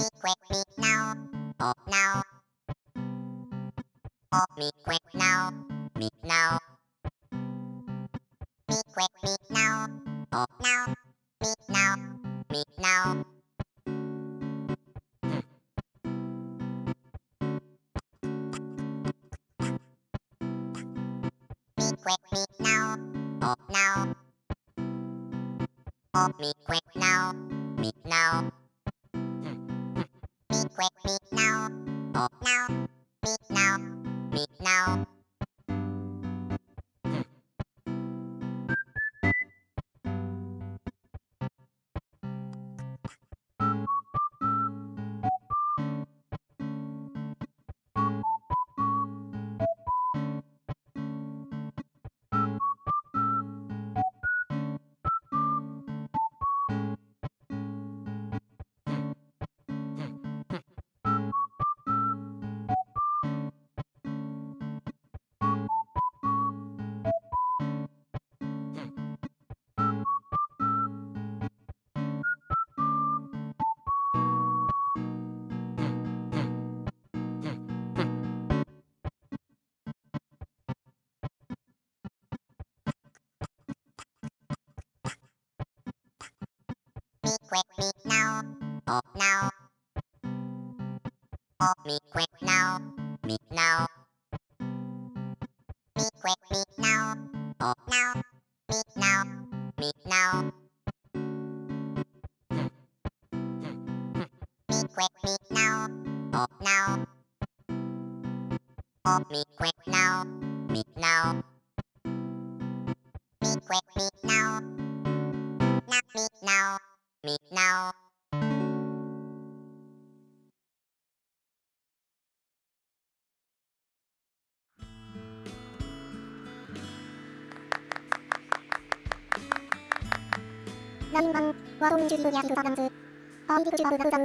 Me quick me now. Oh now. Oh me quick now. Me now. Me quick me now. Oh now. Me now. Me now. Me quick me now. Oh now. Oh me quick now. Me now. Me quick me now. Oh now. Quit me now. Oh now. Oh me quit now. Me now. Me quit me now. Oh now. Me now. Me now. Me quit me now. Oh now. Oh me quit now. Me now. Me quit me now. Not me now Me now. 라인방 와동 주의도 야수 사담스 아이디크 주바르 나우당